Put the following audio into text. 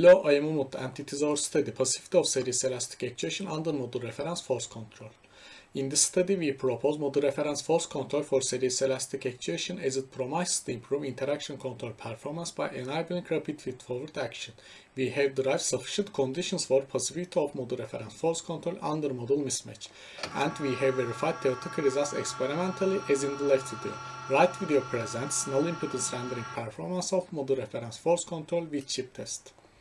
Hello, I am Umut and it is our study Passivity of series elastic actuation under model reference force control. In this study, we propose model reference force control for series elastic actuation as it promises to improve interaction control performance by enabling rapid feed-forward action. We have derived sufficient conditions for passivity of model reference force control under model mismatch. And we have verified theoretical results experimentally as in the left video. Right video presents null impedance rendering performance of model reference force control with chip test.